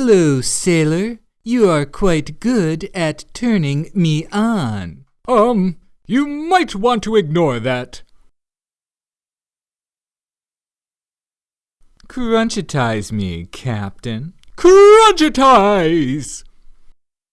Hello, sailor. You are quite good at turning me on. Um, you might want to ignore that. Crunchitize me, Captain. Crunchitize!